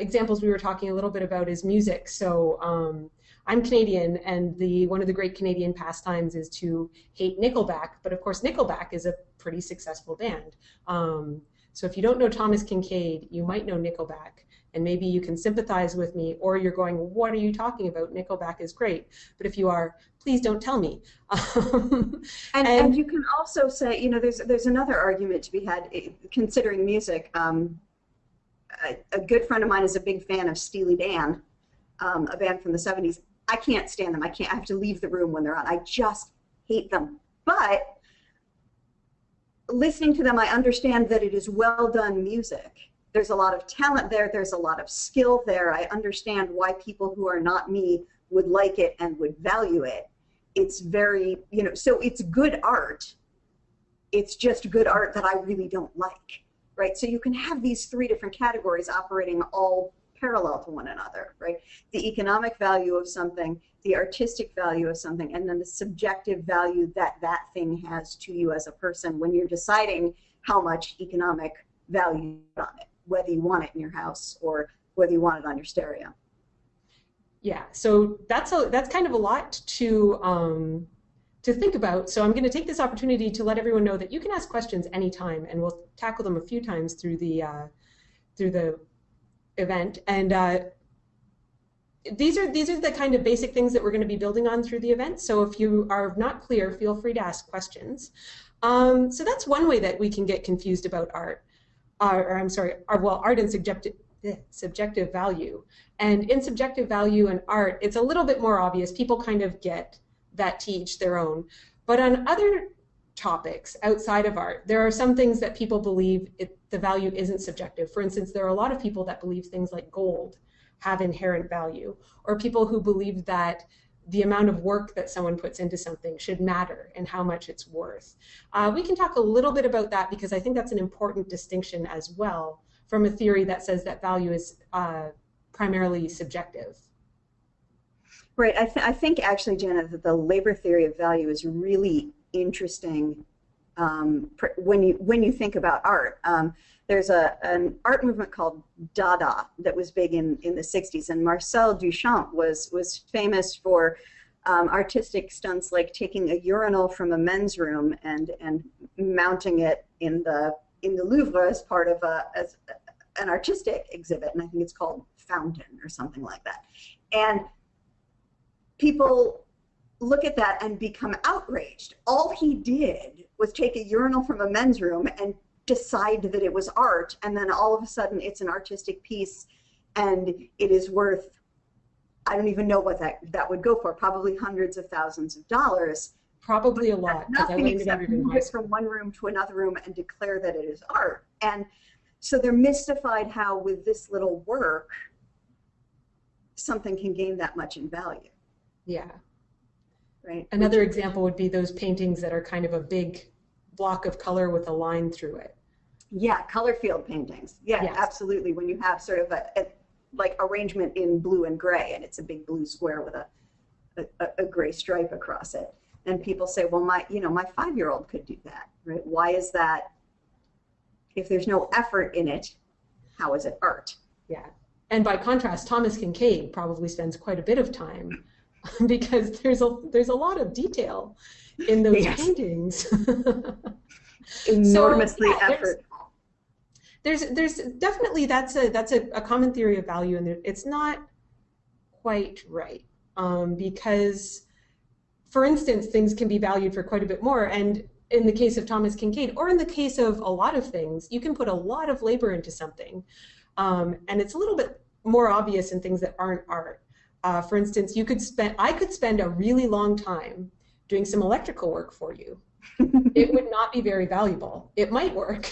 examples we were talking a little bit about is music. So um, I'm Canadian, and the one of the great Canadian pastimes is to hate Nickelback. But of course, Nickelback is a pretty successful band. Um, so if you don't know Thomas Kinkade, you might know Nickelback, and maybe you can sympathize with me, or you're going, "What are you talking about? Nickelback is great." But if you are, please don't tell me. and, and, and, you can also say, you know, there's there's another argument to be had eh, considering music. Um, a, good friend of mine is a big fan of Steely Dan, um, a band from the 70s. I can't stand them. I can't. I have to leave the room when they're on. I just hate them. But listening to them, I understand that it is well done music. There's a lot of talent there. There's a lot of skill there. I understand why people who are not me would like it and would value it. It's very, you know, so it's good art. It's just good art that I really don't like, right? So you can have these three different categories operating all parallel to one another, right? The economic value of something, the artistic value of something, and then the subjective value that that thing has to you as a person when you're deciding how much economic value on it, whether you want it in your house or whether you want it on your stereo. Yeah, so that's a that's kind of a lot to um, to think about. So I'm going to take this opportunity to let everyone know that you can ask questions anytime, and we'll tackle them a few times through the uh, through the event. And uh, these are these are the kind of basic things that we're going to be building on through the event. So if you are not clear, feel free to ask questions. Um, so that's one way that we can get confused about art, uh, or I'm sorry, our, well, art and subjective eh, subjective value. And in subjective value and art, it's a little bit more obvious. People kind of get that to each their own. But on other topics outside of art. There are some things that people believe it, the value isn't subjective. For instance, there are a lot of people that believe things like gold have inherent value, or people who believe that the amount of work that someone puts into something should matter and how much it's worth. Uh, we can talk a little bit about that because I think that's an important distinction as well from a theory that says that value is uh, primarily subjective. Right. I, th I think actually, Jenna, that the labor theory of value is really interesting um, when you when you think about art. Um, there's a an art movement called Dada that was big in in the 60s, and Marcel Duchamp was was famous for um, artistic stunts like taking a urinal from a men's room and and mounting it in the in the Louvre as part of a as an artistic exhibit, and I think it's called Fountain or something like that. And people look at that and become outraged. All he did was take a urinal from a men's room and decide that it was art, and then all of a sudden it's an artistic piece and it is worth, I don't even know what that, that would go for, probably hundreds of thousands of dollars. Probably a lot. Nothing except move it from one room to another room and declare that it is art. And so they're mystified how with this little work, something can gain that much in value. Yeah. Right. Another Which, example would be those paintings that are kind of a big block of color with a line through it. Yeah, color field paintings. Yeah, yes. absolutely. When you have sort of a, a, like arrangement in blue and gray, and it's a big blue square with a, a, a gray stripe across it, and people say, well, my you know my five-year-old could do that, right? Why is that? If there's no effort in it, how is it art? Yeah, and by contrast, Thomas Kinkade probably spends quite a bit of time because there's a there's a lot of detail in those yes. paintings. Enormously so, yeah, effort. There's, there's definitely that's a that's a, a common theory of value, and it's not quite right um, because, for instance, things can be valued for quite a bit more, and in the case of Thomas Kinkade, or in the case of a lot of things, you can put a lot of labor into something, um, and it's a little bit more obvious in things that aren't art. Uh, for instance, you could spend, I could spend a really long time doing some electrical work for you. it would not be very valuable. It might work,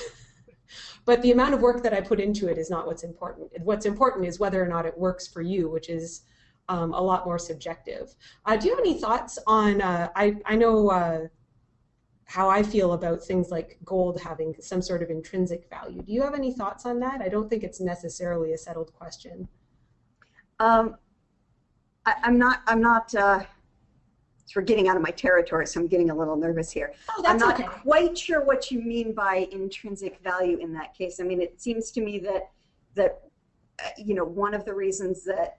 but the amount of work that I put into it is not what's important. What's important is whether or not it works for you, which is um, a lot more subjective. Uh, do you have any thoughts on, uh, I, I know uh, how I feel about things like gold having some sort of intrinsic value. Do you have any thoughts on that? I don't think it's necessarily a settled question. Um, I, am not. I'm not. Uh, we're getting out of my territory, so I'm getting a little nervous here. Oh, I'm not okay. quite sure what you mean by intrinsic value in that case. I mean, it seems to me that that uh, you know, one of the reasons that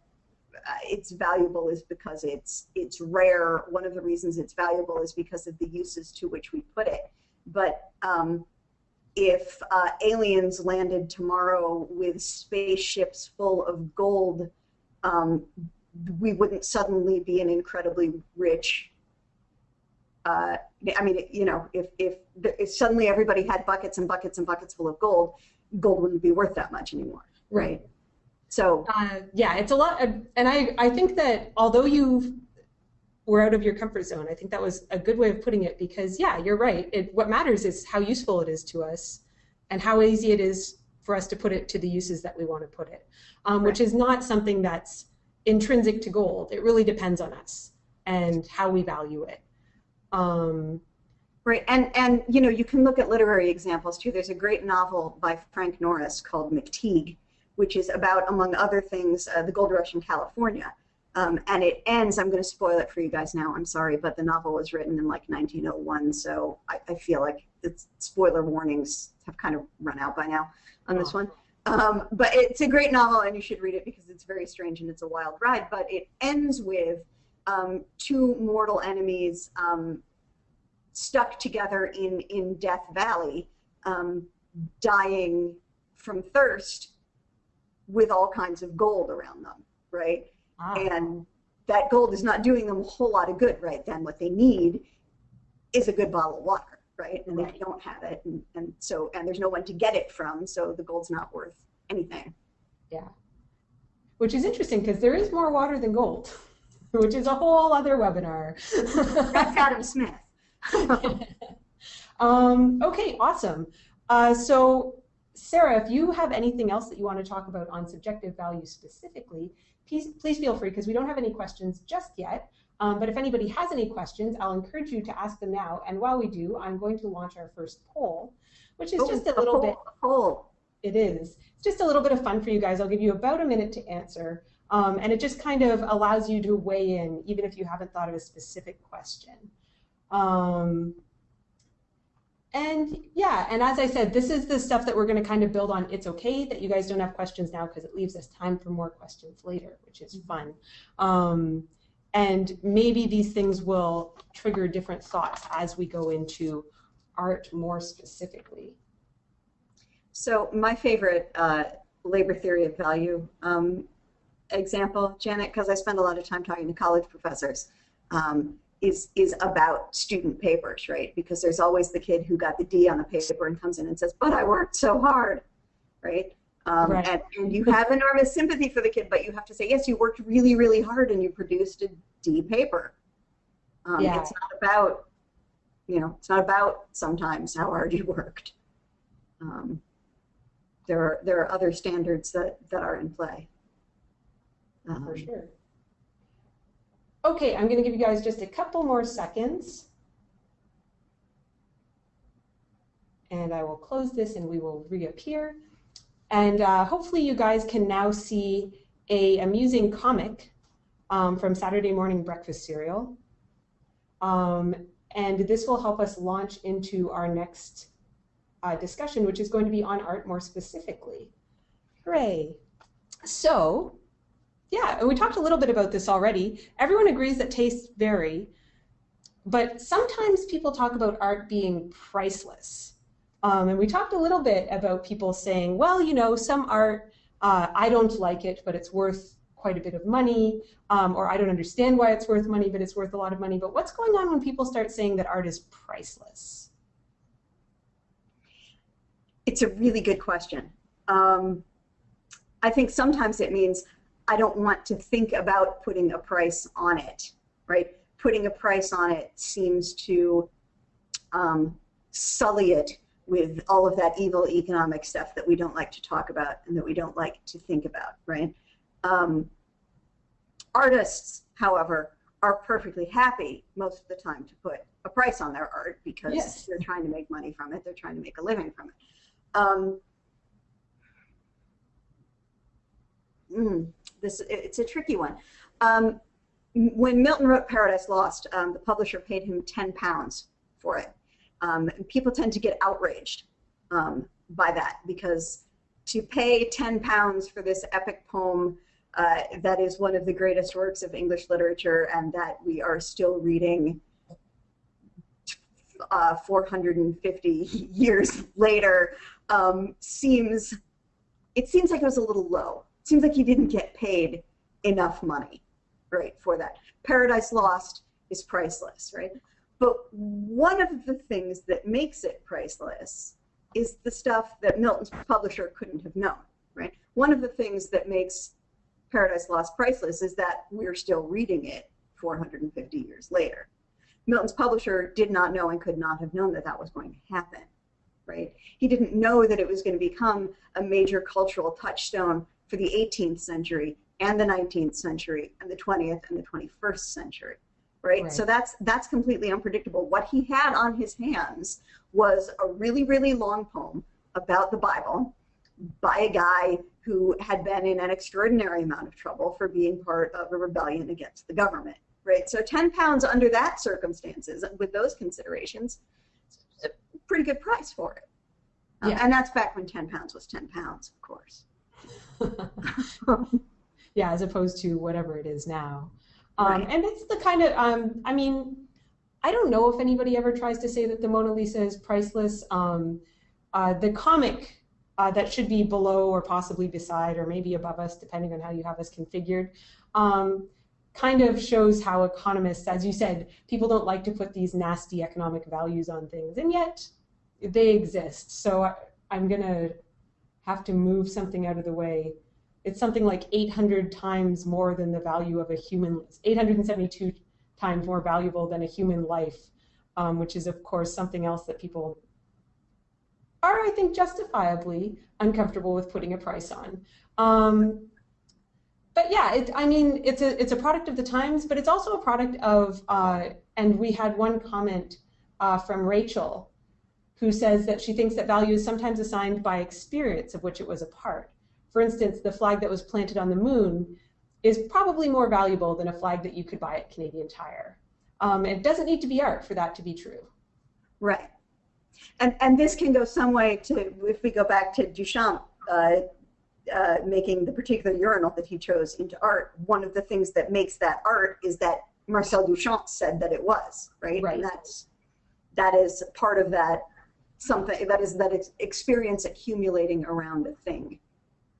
uh, it's valuable is because it's it's rare. One of the reasons it's valuable is because of the uses to which we put it. But um, if uh, aliens landed tomorrow with spaceships full of gold, um, we wouldn't suddenly be an incredibly rich. Uh, I mean, you know, if, if, if suddenly everybody had buckets and buckets and buckets full of gold, gold wouldn't be worth that much anymore, right? So uh, yeah, it's a lot, of, and I I think that although you were out of your comfort zone, I think that was a good way of putting it because yeah, you're right. It, what matters is how useful it is to us, and how easy it is for us to put it to the uses that we want to put it, um, right. which is not something that's intrinsic to gold. It really depends on us and how we value it. Um, Right, and and you know you can look at literary examples too. There's a great novel by Frank Norris called McTeague, which is about, among other things, uh, the gold rush in California. Um, and it ends, I'm going to spoil it for you guys now, I'm sorry, but the novel was written in like 1901, so I, I feel like the spoiler warnings have kind of run out by now on this one. Um, but it's a great novel, and you should read it because it's very strange and it's a wild ride. But it ends with um, two mortal enemies um, stuck together in, in Death Valley, um, dying from thirst with all kinds of gold around them, right? Ah. And that gold is not doing them a whole lot of good right then. What they need is a good bottle of water, right? And right. they don't have it, and, and so and there's no one to get it from, so the gold's not worth anything. Yeah, which is interesting because there is more water than gold, which is a whole other webinar. That's Adam Smith. um, okay, awesome. Uh, so Sarah, if you have anything else that you want to talk about on subjective value specifically, please, please feel free because we don't have any questions just yet. Um, but if anybody has any questions, I'll encourage you to ask them now. And while we do, I'm going to launch our first poll, which is oh, just a little a bit. Poll. It is. It's just a little bit of fun for you guys. I'll give you about a minute to answer. Um, and it just kind of allows you to weigh in, even if you haven't thought of a specific question. Um, and yeah, and as I said, this is the stuff that we're going to kind of build on. It's okay that you guys don't have questions now because it leaves us time for more questions later, which is fun. Um, and maybe these things will trigger different thoughts as we go into art more specifically. So my favorite uh, labor theory of value um, example, Janet, because I spend a lot of time talking to college professors. Um, is is about student papers, right? Because there's always the kid who got the D on the paper and comes in and says, "But I worked so hard," right? Um, right. And, and you have enormous sympathy for the kid, but you have to say, yes, you worked really, really hard and you produced a D paper. Um, yeah. It's not about, you know, it's not about sometimes how hard you worked. Um, there are there are other standards that that are in play. For um, sure. Okay, I'm going to give you guys just a couple more seconds. And I will close this and we will reappear. And uh, hopefully you guys can now see a amusing comic um, from Saturday Morning Breakfast Cereal. Um, and this will help us launch into our next uh, discussion, which is going to be on art more specifically. Hooray. So yeah, and we talked a little bit about this already. Everyone agrees that tastes vary, but sometimes people talk about art being priceless. Um, and we talked a little bit about people saying, well, you know, some art, uh, I don't like it, but it's worth quite a bit of money, um, or I don't understand why it's worth money, but it's worth a lot of money. But what's going on when people start saying that art is priceless? It's a really good question. Um, I think sometimes it means I don't want to think about putting a price on it, right? Putting a price on it seems to um, sully it with all of that evil economic stuff that we don't like to talk about and that we don't like to think about, right? Um, artists, however, are perfectly happy most of the time to put a price on their art because yes. they're trying to make money from it, they're trying to make a living from it. Um, mm, this it's a tricky one. Um, when Milton wrote Paradise Lost, um, the publisher paid him 10 pounds for it. Um, people tend to get outraged um, by that because to pay 10 pounds for this epic poem uh, that is one of the greatest works of English literature and that we are still reading uh, 450 years later um, seems, it seems like it was a little low. It seems like he didn't get paid enough money, right, for that. Paradise Lost is priceless, right? But one of the things that makes it priceless is the stuff that Milton's publisher couldn't have known, right? One of the things that makes Paradise Lost priceless is that we're still reading it 450 years later. Milton's publisher did not know and could not have known that that was going to happen, right? He didn't know that it was going to become a major cultural touchstone for the 18th century and the 19th century and the 20th and the 21st century right? right? So that's that's completely unpredictable. What he had on his hands was a really really long poem about the Bible by a guy who had been in an extraordinary amount of trouble for being part of a rebellion against the government, right? So 10 pounds under that circumstances with those considerations, it's a pretty good price for it. Uh, yeah. and that's back when 10 pounds was 10 pounds, of course. yeah, as opposed to whatever it is now. Um, right. And it's the kind of, um, I mean, I don't know if anybody ever tries to say that the Mona Lisa is priceless. Um, uh, the comic uh, that should be below or possibly beside or maybe above us, depending on how you have us configured, um, kind of shows how economists, as you said, people don't like to put these nasty economic values on things, and yet they exist. So I, I'm going to have to move something out of the way it's something like 800 times more than the value of a human, 872 times more valuable than a human life, um, which is of course something else that people are, I think, justifiably uncomfortable with putting a price on. Um, but yeah, it, I mean, it's a it's a product of the times, but it's also a product of. Uh, and we had one comment uh, from Rachel, who says that she thinks that value is sometimes assigned by experience of which it was a part. For instance, the flag that was planted on the moon is probably more valuable than a flag that you could buy at Canadian Tire. Um, it doesn't need to be art for that to be true. Right. And, and this can go some way to, if we go back to Duchamp uh, uh, making the particular urinal that he chose into art, one of the things that makes that art is that Marcel Duchamp said that it was, right? Right. And that's, that is part of that something, that is that experience accumulating around a thing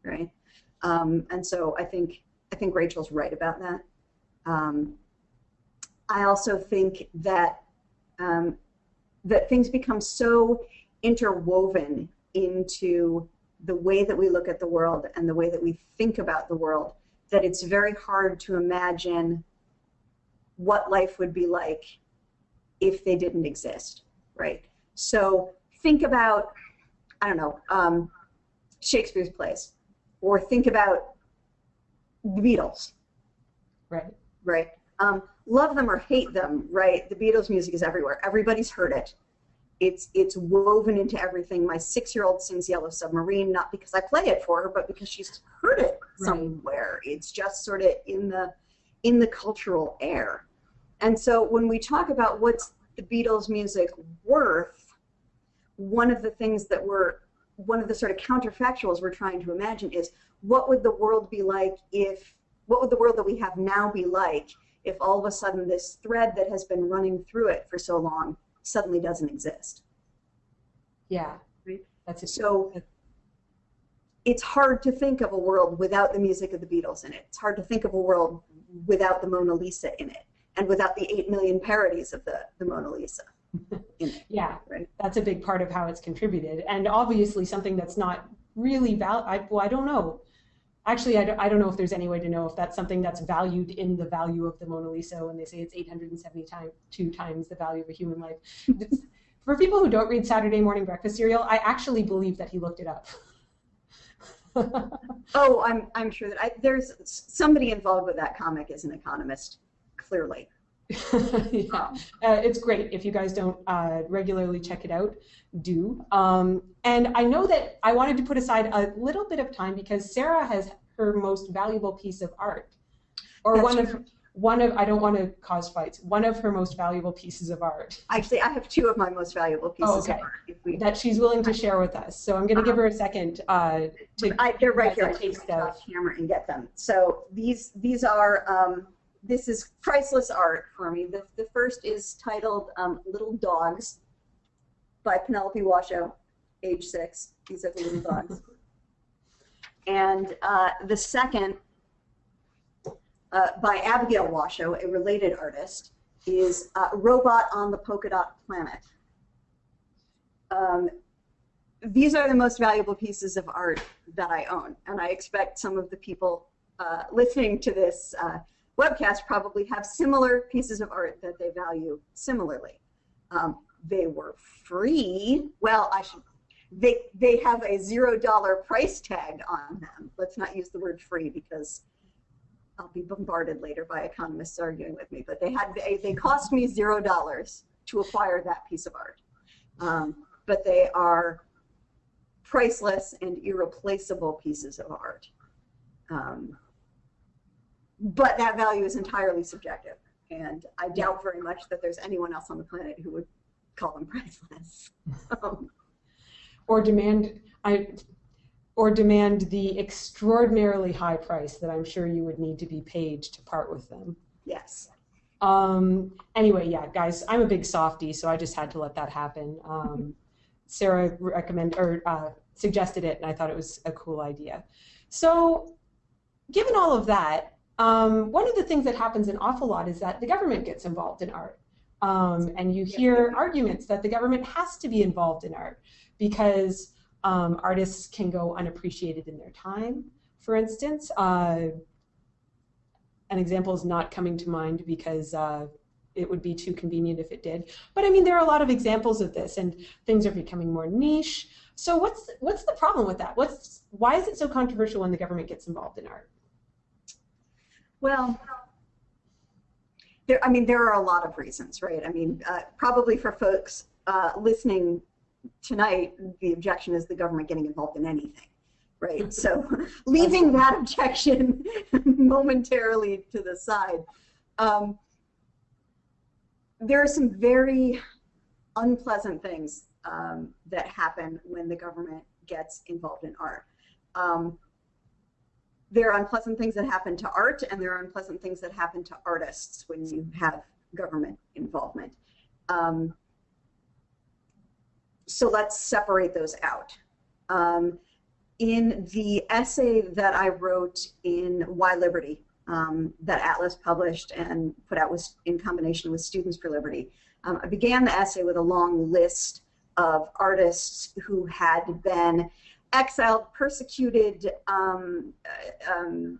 right? Um, and so I think I think Rachel's right about that. Um, I also think that um, that things become so interwoven into the way that we look at the world and the way that we think about the world that it's very hard to imagine what life would be like if they didn't exist, right? So think about, I don't know, um, Shakespeare's plays or think about the Beatles. Right. Right. Um, love them or hate them, right? The Beatles music is everywhere. Everybody's heard it. It's it's woven into everything. My six-year-old sings Yellow Submarine not because I play it for her, but because she's heard it right. somewhere. It's just sort of in the in the cultural air. And so when we talk about what's the Beatles music worth, one of the things that we're one of the sort of counterfactuals we're trying to imagine is what would the world be like if, what would the world that we have now be like if all of a sudden this thread that has been running through it for so long suddenly doesn't exist? Yeah, that's it. So it's hard to think of a world without the music of the Beatles in it. It's hard to think of a world without the Mona Lisa in it and without the 8 million parodies of the, the Mona Lisa yeah, right. that's a big part of how it's contributed. And obviously something that's not really val I, well, I don't know. Actually, I don't, I don't know if there's any way to know if that's something that's valued in the value of the Mona Lisa when they say it's 872 times the value of a human life. For people who don't read Saturday morning breakfast cereal, I actually believe that he looked it up. oh, I'm, I'm sure that I, there's somebody involved with that comic is an economist, clearly. yeah, uh, it's great. If you guys don't uh, regularly check it out, do. Um, and I know that I wanted to put aside a little bit of time because Sarah has her most valuable piece of art, or That's one true. of one of I don't want to cause fights. One of her most valuable pieces of art Actually, I have two of my most valuable pieces Oh, okay. of art. If we, that she's willing to share with us. So I'm going to give her a second uh, to I, they're right here. I can taste take of- off camera and get them. So these these are um, this is priceless art for me. The, the first is titled um, Little Dogs by Penelope Washoe, age six. These are the little dogs. And uh, the second, uh, by Abigail Washoe, a related artist, is uh, Robot on the Polka Dot Planet. Um, these are the most valuable pieces of art that I own, and I expect some of the people uh, listening to this uh, webcast probably have similar pieces of art that they value similarly. Um, they were free. Well, I should. They they have a zero dollar price tag on them. Let's not use the word free because I'll be bombarded later by economists arguing with me. But they had they, they cost me zero dollars to acquire that piece of art. Um, but they are priceless and irreplaceable pieces of art. Um, but that value is entirely subjective, and I doubt very much that there's anyone else on the planet who would call them priceless. Um, or demand I or demand the extraordinarily high price that I'm sure you would need to be paid to part with them. yes. Um, anyway, yeah, guys, I'm a big softie, so I just had to let that happen. Um, Sarah recommend or uh, suggested it, and I thought it was a cool idea. So, given all of that, um, one of the things that happens an awful lot is that the government gets involved in art, um, and you hear arguments that the government has to be involved in art because um, artists can go unappreciated in their time. For instance, uh, an example is not coming to mind because uh, it would be too convenient if it did. But I mean, there are a lot of examples of this, and things are becoming more niche. So what's what's the problem with that? What's why is it so controversial when the government gets involved in art? Well, there, I mean, there are a lot of reasons, right? I mean, uh, probably for folks uh, listening tonight, the objection is the government getting involved in anything, right? So leaving that objection momentarily to the side, um, there are some very unpleasant things um, that happen when the government gets involved in art. Um, there are unpleasant things that happen to art and there are unpleasant things that happen to artists when you have government involvement. Um, so let's separate those out. Um, in the essay that I wrote in Why Liberty, um, that Atlas published and put out with, in combination with Students for Liberty, um, I began the essay with a long list of artists who had been exiled, persecuted, um, uh, um,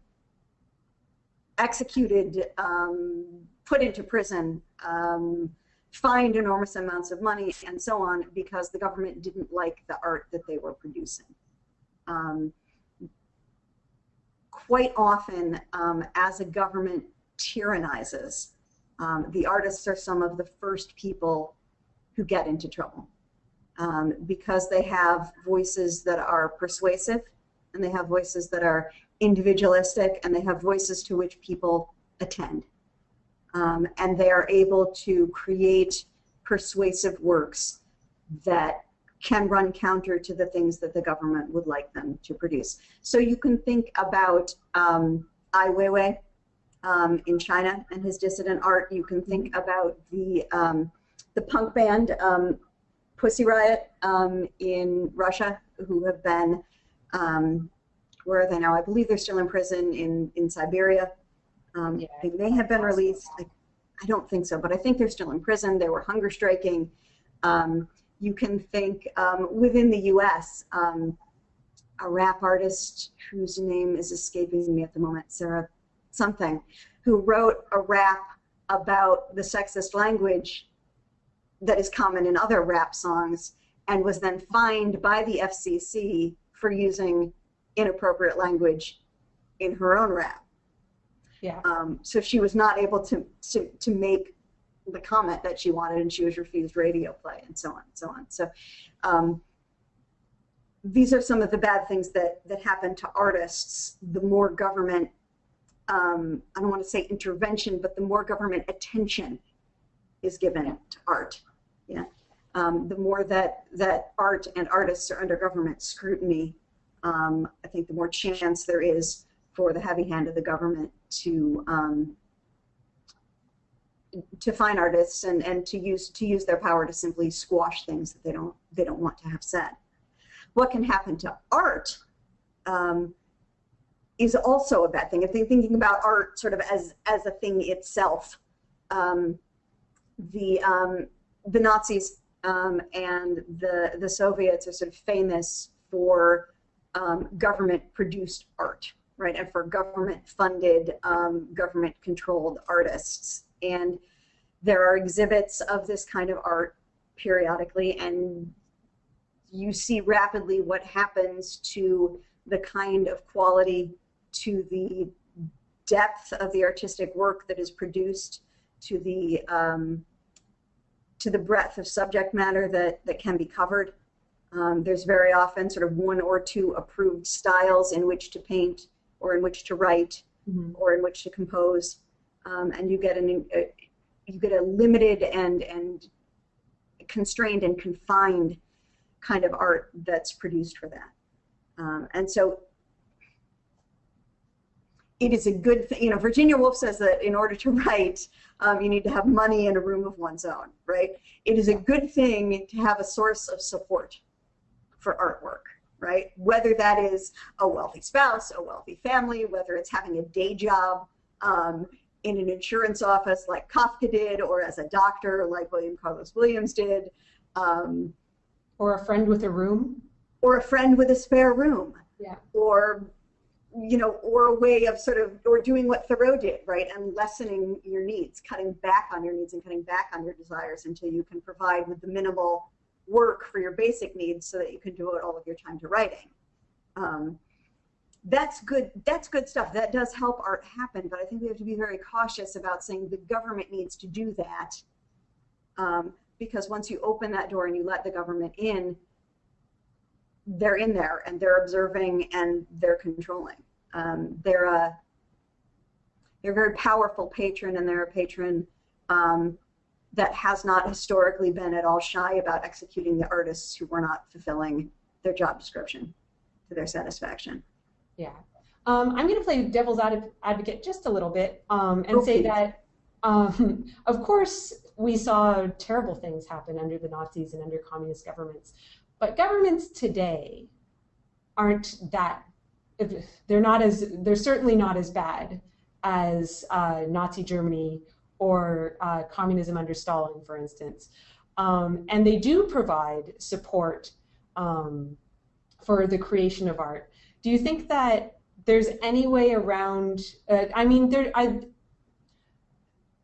executed, um, put into prison, um, fined enormous amounts of money, and so on, because the government didn't like the art that they were producing. Um, quite often, as a government tyrannizes, the artists are some of the first people who get into trouble um, because they have voices that are persuasive and they have voices that are individualistic and they have voices to which people attend. Um, and they are able to create persuasive works that can run counter to the things that the government would like them to produce. So you can think about um, Ai Weiwei um, in China and his dissident art. You can think about the um, the punk band um, Pussy Riot um, in Russia, who have been, um, where are they now? I believe they're still in prison in, in Siberia. Um, Yeah. They may have been released. I, I don't think so, but I think they're still in prison. They were hunger striking. Um, you can think um, within the US, um, a rap artist whose name is escaping me at the moment, Sarah something, who wrote a rap about the sexist language that is common in other rap songs and was then fined by the FCC for using inappropriate language in her own rap. Yeah. Um, so she was not able to, to, to make the comment that she wanted and she was refused radio play and so on and so on. So um, these are some of the bad things that, that happen to artists. The more government um, I don't want to say intervention, but the more government attention is given to art. Yeah, um, the more that that art and artists are under government scrutiny, um, I think the more chance there is for the heavy hand of the government to um, to find artists and, and to use to use their power to simply squash things that they don't they don't want to have said. What can happen to art um, is also a bad thing. If they're thinking about art sort of as as a thing itself, um, the um, the Nazis um, and the the Soviets are sort of famous for um, government produced art, right, and for government funded, um, government controlled artists. And there are exhibits of this kind of art periodically, and you see rapidly what happens to the kind of quality, to the depth of the artistic work that is produced, to the um, to the breadth of subject matter that, that can be covered. Um, there's very often sort of one or two approved styles in which to paint or in which to write mm-hmm. or in which to compose. Um, and you get an uh, you get a limited and and constrained and confined kind of art that's produced for that. Um, and so it is a good thing. You know, Virginia Woolf says that in order to write, um, you need to have money in a room of one's own, right? It is a good thing to have a source of support for artwork, right? Whether that is a wealthy spouse, a wealthy family, whether it's having a day job um, in an insurance office like Kafka did, or as a doctor like William Carlos Williams did. Um, or a friend with a room. Or a friend with a spare room. Yeah. Or you know, or a way of sort of, or doing what Thoreau did, right, and lessening your needs, cutting back on your needs and cutting back on your desires until you can provide with the minimal work for your basic needs so that you can devote all of your time to writing. Um, that's good. That's good stuff. That does help art happen, but I think we have to be very cautious about saying the government needs to do that, um, because once you open that door and you let the government in, they're in there and they're observing and they're controlling. Um, they're a they're a very powerful patron and they're a patron um, that has not historically been at all shy about executing the artists who were not fulfilling their job description to their satisfaction. Yeah. Um, I'm going to play devil's advocate just a little bit um, and say that, um, of course, we saw terrible things happen under the Nazis and under communist governments. But governments today aren't that, they're not as, they're certainly not as bad as uh, Nazi Germany or uh, communism under Stalin, for instance. Um, and they do provide support um, for the creation of art. Do you think that there's any way around, uh, I mean, there, I,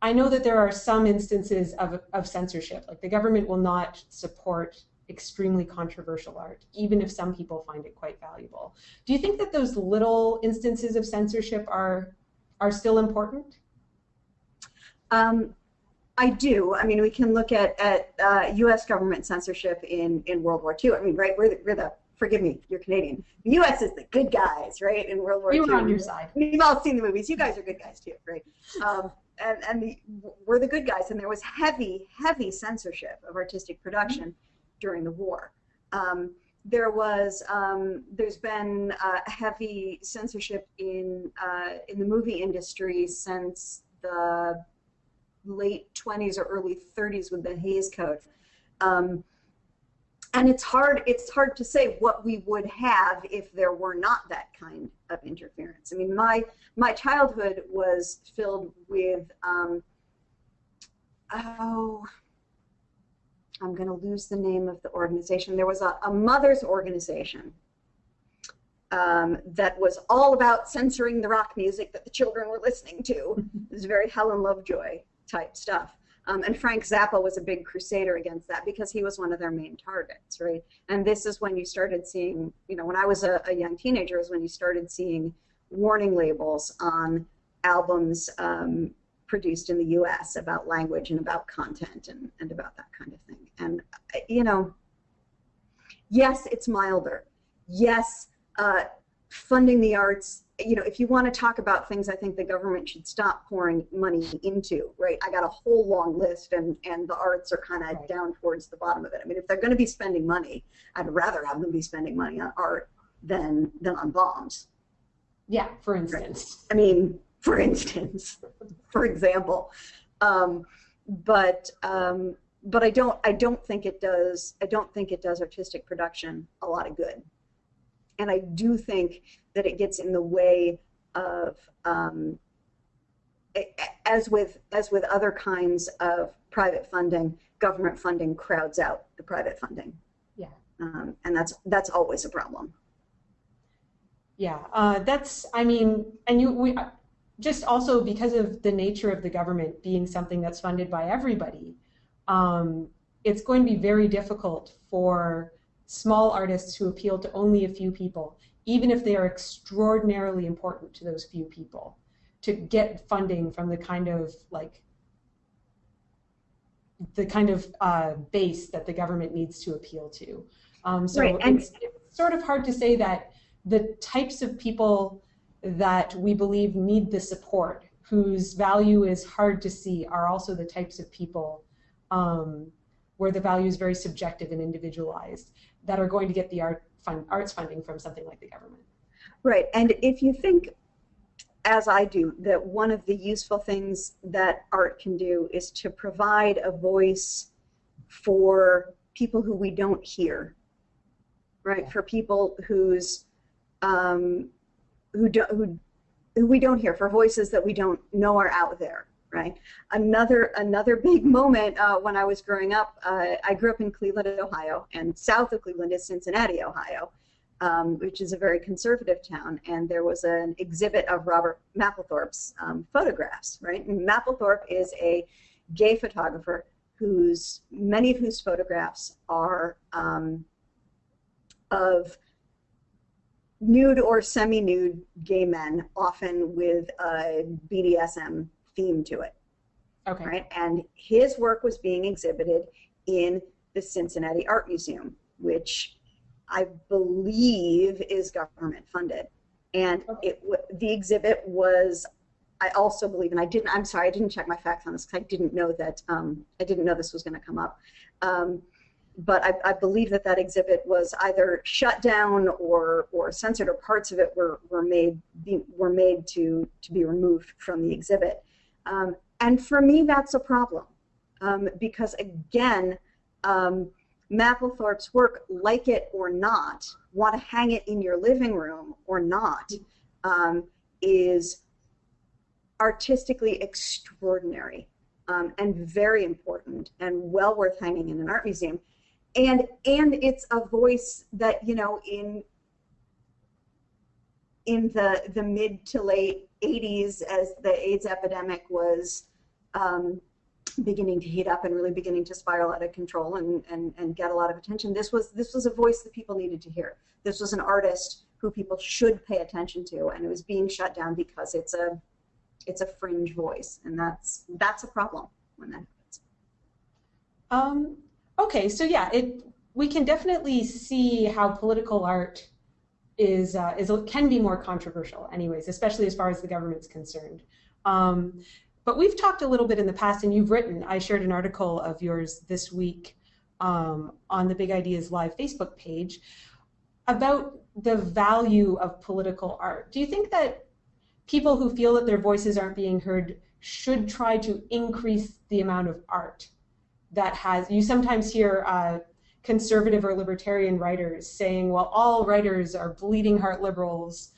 I know that there are some instances of, of censorship, like the government will not support extremely controversial art, even if some people find it quite valuable. Do you think that those little instances of censorship are are still important? Um, I do. I mean, we can look at at uh, U.S. government censorship in in World War II. I mean, right? We're the, we're the forgive me, you're Canadian. The U.S. is the good guys, right? In World War we II. We were on your side. We've all seen the movies. You guys are good guys too, right? Um, and and the, we're the good guys. And there was heavy, heavy censorship of artistic production. Mm -hmm during the war. Um, there was, um, there's been uh, heavy censorship in uh, in the movie industry since the late 20s or early 30s with the Hays Code. Um, and it's hard it's hard to say what we would have if there were not that kind of interference. I mean, my my childhood was filled with um, oh I'm going to lose the name of the organization. There was a, a mother's organization um, that was all about censoring the rock music that the children were listening to. it was very Helen Lovejoy type stuff. Um, and Frank Zappa was a big crusader against that because he was one of their main targets, right? And this is when you started seeing, you know, when I was a, a young teenager, is when you started seeing warning labels on albums um, produced in the US about language and about content and, and about that kind of thing. And, you know, yes, it's milder. Yes, uh, funding the arts you know, if you want to talk about things I think the government should stop pouring money into, right? I got a whole long list and, and the arts are kind of Right. down towards the bottom of it. I mean, if they're going to be spending money, I'd rather have them be spending money on art than, than on bombs. Yeah, for instance. I mean, for instance, for example, um, but um, but I don't I don't think it does I don't think it does artistic production a lot of good, and I do think that it gets in the way of um, a- as with as with other kinds of private funding, government funding crowds out the private funding. Yeah. Um, and that's that's always a problem. Yeah, uh, that's, I mean, and you, we, just also because of the nature of the government being something that's funded by everybody, um, it's going to be very difficult for small artists who appeal to only a few people, even if they are extraordinarily important to those few people, to get funding from the kind of like the kind of uh, base that the government needs to appeal to. Um, so Right, and- it's, it's sort of hard to say that the types of people that we believe need the support, whose value is hard to see, are also the types of people um, where the value is very subjective and individualized that are going to get the art fund, arts funding from something like the government. Right, and if you think, as I do, that one of the useful things that art can do is to provide a voice for people who we don't hear, right? For people whose um, who don't who, who we don't hear, for voices that we don't know are out there, right? Another another big moment uh, when I was growing up, uh, I grew up in Cleveland, Ohio, and south of Cleveland is Cincinnati, Ohio um, which is a very conservative town, and there was an exhibit of Robert Mapplethorpe's um, photographs. Right, and Mapplethorpe is a gay photographer whose many of whose photographs are um, of nude or semi-nude gay men, often with a BDSM theme to it Okay. right? And his work was being exhibited in the Cincinnati Art Museum, which I believe is government funded. And Okay. it the exhibit was, I also believe, and I didn't. I'm sorry, I didn't check my facts on this because I didn't know that. Um, I didn't know this was going to come up. Um, but I, I believe that that exhibit was either shut down or or censored, or parts of it were were made be, were made to to be removed from the exhibit. Um, and for me, that's a problem um, because, again, um, Mapplethorpe's work, like it or not, want to hang it in your living room or not, um, is artistically extraordinary um, and very important and well worth hanging in an art museum. And and it's a voice that you know in in the the mid to late 80s as the AIDS epidemic was um, beginning to heat up and really beginning to spiral out of control and, and, and get a lot of attention. This was this was a voice that people needed to hear. This was an artist who people should pay attention to, and it was being shut down because it's a it's a fringe voice, and that's that's a problem when that happens. Um, okay, so yeah, it we can definitely see how political art is uh, is can be more controversial, anyways, especially as far as the government's concerned. Um, but we've talked a little bit in the past, and you've written. I shared an article of yours this week um, on the Big Ideas Live Facebook page about the value of political art. Do you think that people who feel that their voices aren't being heard should try to increase the amount of art that has? You sometimes hear. Uh, conservative or libertarian writers saying, well, all writers are bleeding heart liberals.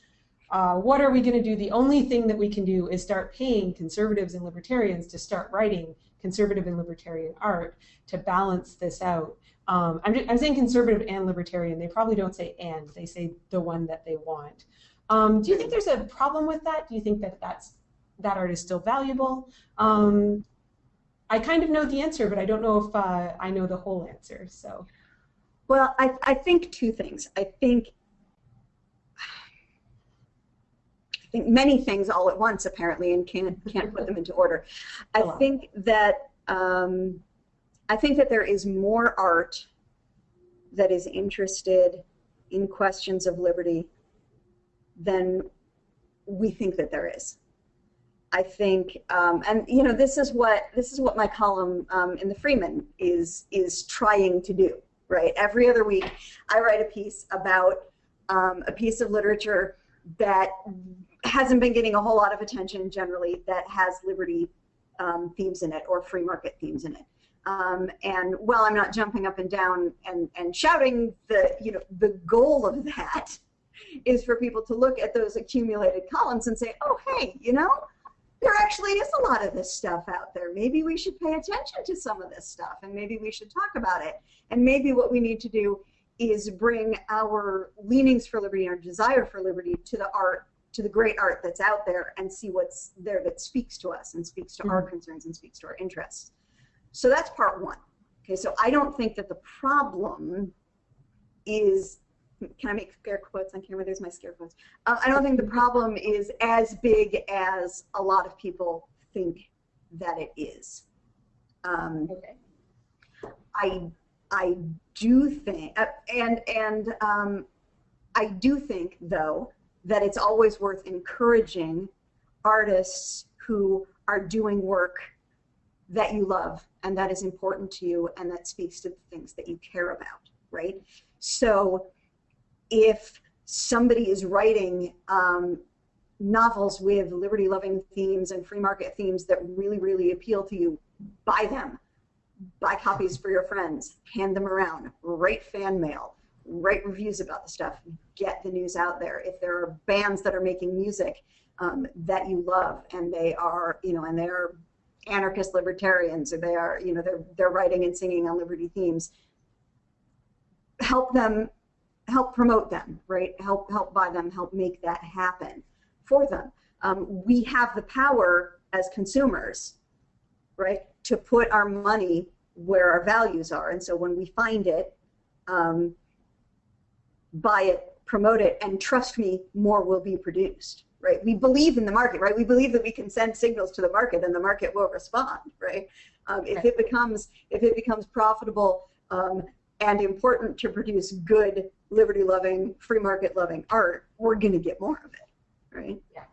Uh, what are we going to do? The only thing that we can do is start paying conservatives and libertarians to start writing conservative and libertarian art to balance this out. Um, I'm, I'm saying conservative and libertarian. They probably don't say and, they say the one that they want. Um, do you think there's a problem with that? Do you think that that's, that art is still valuable? Um, I kind of know the answer, but I don't know if uh, I know the whole answer. So, Well, I, I think two things. I think I think many things all at once apparently, and can't can't put them into order. I Go on. think that um, I think that there is more art that is interested in questions of liberty than we think that there is. I think, um, and you know, this is what this is what my column um, in the Freeman is is trying to do. Right, every other week, I write a piece about um, a piece of literature that hasn't been getting a whole lot of attention generally that has liberty um, themes in it or free market themes in it. Um, and while I'm not jumping up and down and, and shouting, the you know the goal of that is for people to look at those accumulated columns and say, oh hey, you know, there actually is a lot of this stuff out there. Maybe we should pay attention to some of this stuff and maybe we should talk about it. And maybe what we need to do is bring our leanings for liberty, our desire for liberty to the art, to the great art that's out there and see what's there that speaks to us and speaks to mm -hmm. our mm-hmm. concerns and speaks to our interests. So that's part one. Okay, so I don't think that the problem is, can I make scare quotes on camera? There's my scare quotes. Uh, I don't think the problem is as big as a lot of people think that it is. Um, okay. I I do think, uh, and and um, I do think though that it's always worth encouraging artists who are doing work that you love and that is important to you and that speaks to the things that you care about, right? So if somebody is writing um, novels with liberty loving themes and free market themes that really, really appeal to you, buy them. Buy copies for your friends, hand them around, write fan mail, write reviews about the stuff, get the news out there. If there are bands that are making music um, that you love and they are, you know, and they're anarchist libertarians or they are, you know, they're, they're writing and singing on liberty themes. Help them, help promote them, right? Help, help buy them, help make that happen for them. Um, we have the power as consumers, right, to put our money where our values are. And so when we find it, um, buy it, promote it, and trust me, more will be produced right? We believe in the market, right? We believe that we can send signals to the market and the market will respond, right? Um, if it becomes if it becomes profitable um, and important to produce good, liberty-loving, free market-loving art, we're going to get more of it, right? Yeah,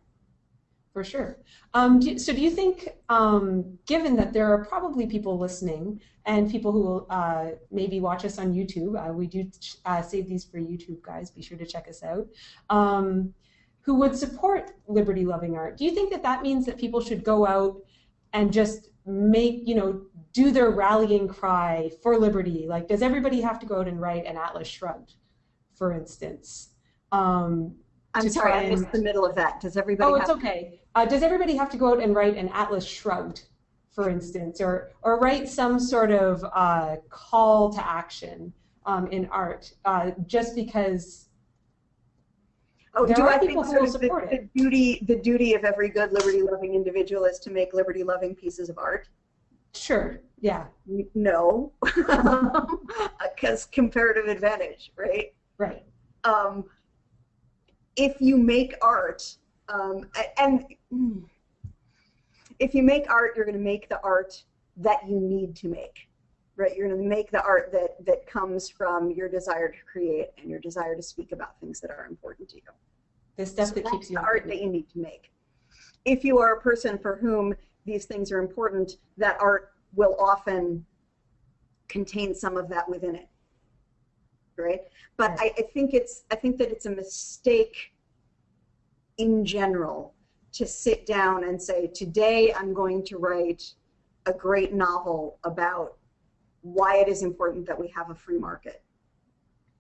for sure. Um, do, so, do you think, um, given that there are probably people listening and people who will uh, maybe watch us on YouTube, uh, we do uh, save these for YouTube, guys. Be sure to check us out. Um, who would support liberty loving art. Do you think that that means that people should go out and just make, you know, do their rallying cry for liberty? Like, does everybody have to go out and write an Atlas Shrugged, for instance? Um, I'm sorry, I missed the middle of that. Does everybody? Oh, it's okay. Uh, does everybody have to go out and write an Atlas Shrugged, for instance, or or write some sort of uh, call to action um, in art, uh, just because Oh, do I think sort of the, the, duty the duty of every good liberty-loving individual is to make liberty-loving pieces of art? Sure. Yeah. No, because comparative advantage, right? Right. Um, if you make art, um, and if you make art, you're going to make the art that you need to make, right? You're going to make the art that that comes from your desire to create and your desire to speak about things that are important to you. The stuff so that keeps you the art that you need to make. If you are a person for whom these things are important, that art will often contain some of that within it. Right? But I, I think it's I think that it's a mistake in general to sit down and say, today I'm going to write a great novel about why it is important that we have a free market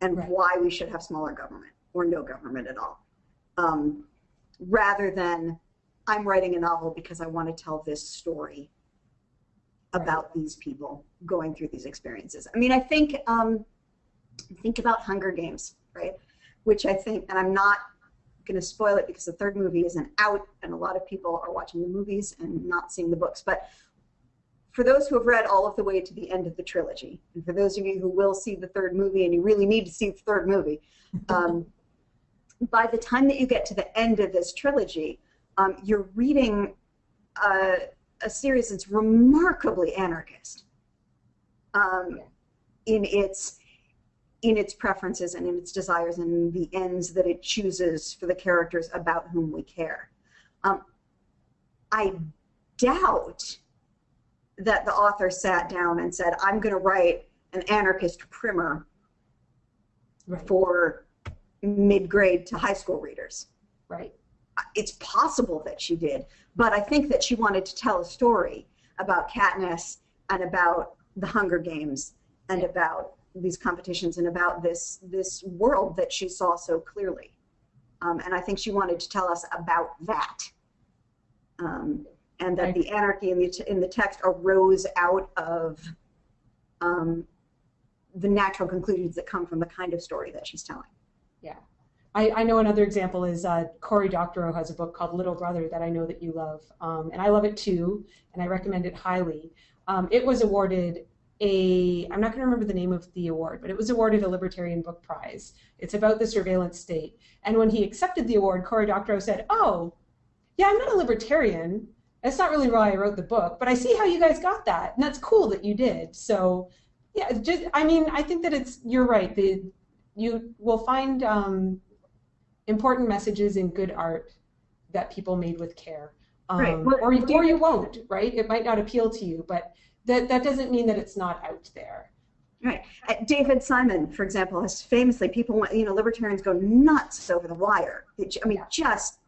and right. why we should have smaller government or no government at all um, rather than I'm writing a novel because I want to tell this story about right. these people going through these experiences. I mean, I think um, think about Hunger Games, right? Which I think, and I'm not going to spoil it because the third movie isn't out, and a lot of people are watching the movies and not seeing the books. But for those who have read all of the way to the end of the trilogy, and for those of you who will see the third movie, and you really need to see the third movie, um, by the time that you get to the end of this trilogy, um, you're reading a, a, series that's remarkably anarchist um, in its in its preferences and in its desires and the ends that it chooses for the characters about whom we care. Um, I doubt that the author sat down and said, I'm going to write an anarchist primer Right. for mid-grade to high school readers. Right. It's possible that she did, but I think that she wanted to tell a story about Katniss and about the Hunger Games and about these competitions and about this this world that she saw so clearly. Um, and I think she wanted to tell us about that. Um, and that the anarchy in the, in the text arose out of um, the natural conclusions that come from the kind of story that she's telling. Yeah. I, I know another example is uh, Cory Doctorow has a book called Little Brother that I know that you love, um, and I love it too, and I recommend it highly. Um, it was awarded a I'm not going to remember the name of the award, but it was awarded a Libertarian Book Prize. It's about the surveillance state, and when he accepted the award, Cory Doctorow said, "Oh, yeah, I'm not a libertarian. That's not really why I wrote the book, but I see how you guys got that, and that's cool that you did." So, yeah, just I mean, I think that it's you're right. The you will find um, important messages in good art that people made with care. Um, Right. Well, or, or you- you won't, right? It might not appeal to you, but that, that doesn't mean that it's not out there. Right. Uh, David Simon, for example, has famously people, want- you know, libertarians go nuts over the wire. I mean, Yeah. just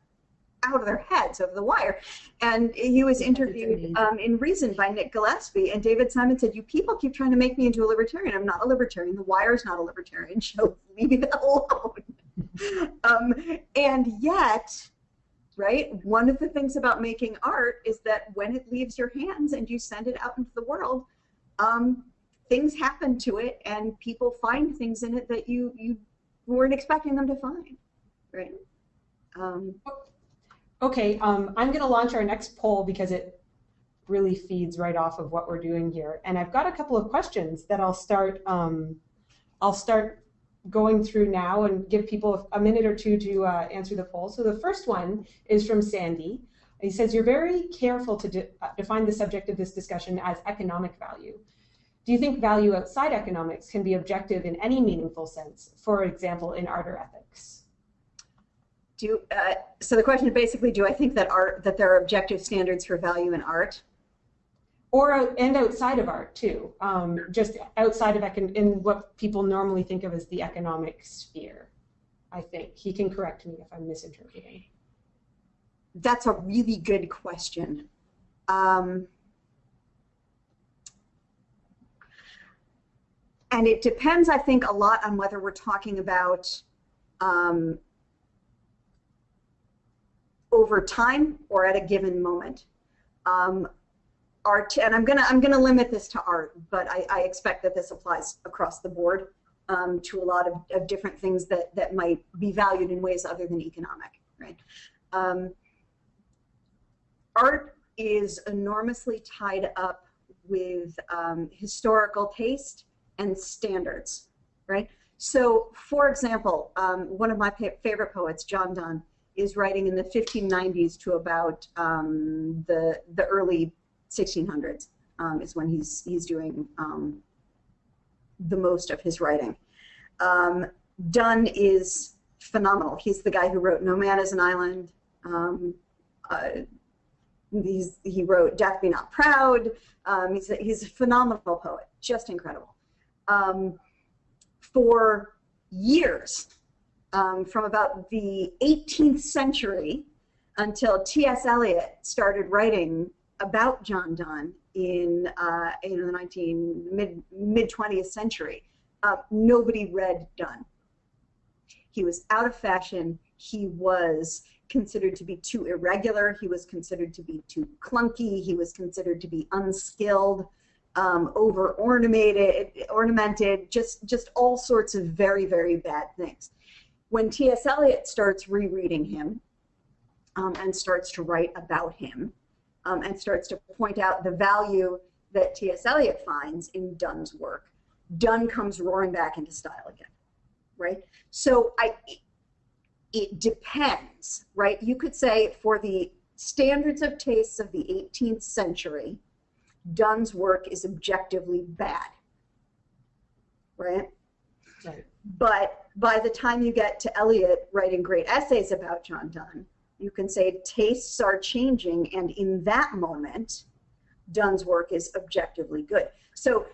out of their heads over the wire. And he was interviewed um, in Reason by Nick Gillespie, and David Simon said, "You people keep trying to make me into a libertarian. I'm not a libertarian. The wire's not a libertarian. So leave me alone." um, and yet. Right? One of the things about making art is that when it leaves your hands and you send it out into the world, um, things happen to it and people find things in it that you you weren't expecting them to find right um, Okay, um, I'm going to launch our next poll because it really feeds right off of what we're doing here. And I've got a couple of questions that I'll start. Um, I'll start going through now and give people a minute or two to uh, answer the poll. So the first one is from Sandy. He says you're very careful to de- uh, define the subject of this discussion as economic value. Do you think value outside economics can be objective in any meaningful sense? For example, in art or ethics. do uh, so the question is basically do i think that art that there are objective standards for value in art or and outside of art too. Um, just outside of econ- in what people normally think of as the economic sphere i think. He can correct me if i'm misinterpreting. That's a really good question. Um, and it depends i think a lot on whether we're talking about um, over time or at a given moment. Um, art and i'm gonna i'm gonna limit this to art but i, I expect that this applies across the board um, to a lot of, of different things that that might be valued in ways other than economic right um, art is enormously tied up with um, historical taste and standards, right? So, for example, um, one of my favorite poets, John Donne, is writing in the 1590s to about um, the the early 1600s. Um, is when he's he's doing um, the most of his writing. Um, Donne is phenomenal. He's the guy who wrote No Man is an Island. Um, uh, he wrote Death Be Not Proud. Um, he's, a, he's a phenomenal poet, just incredible. Um, for years, from about the 18th century until T.S. Eliot started writing about John Donne in uh, know, the 19 mid mid 20th century, uh, nobody read Donne. He was out of fashion. He was considered to be too irregular. He was considered to be too clunky. He was considered to be unskilled, um, over ornamented, ornamented, just just all sorts of very very bad things. When T.S. Eliot starts rereading him um, and starts to write about him um, and starts to point out the value that T.S. Eliot finds in Donne's work, Donne comes roaring back into style again, right? So I, it depends, right? You could say for the standards of tastes of the 18th century, Donne's work is objectively bad, right? Right. But by the time you get to Eliot writing great essays about John Donne, You can say tastes are changing, and in that moment, Donne's work is objectively good. So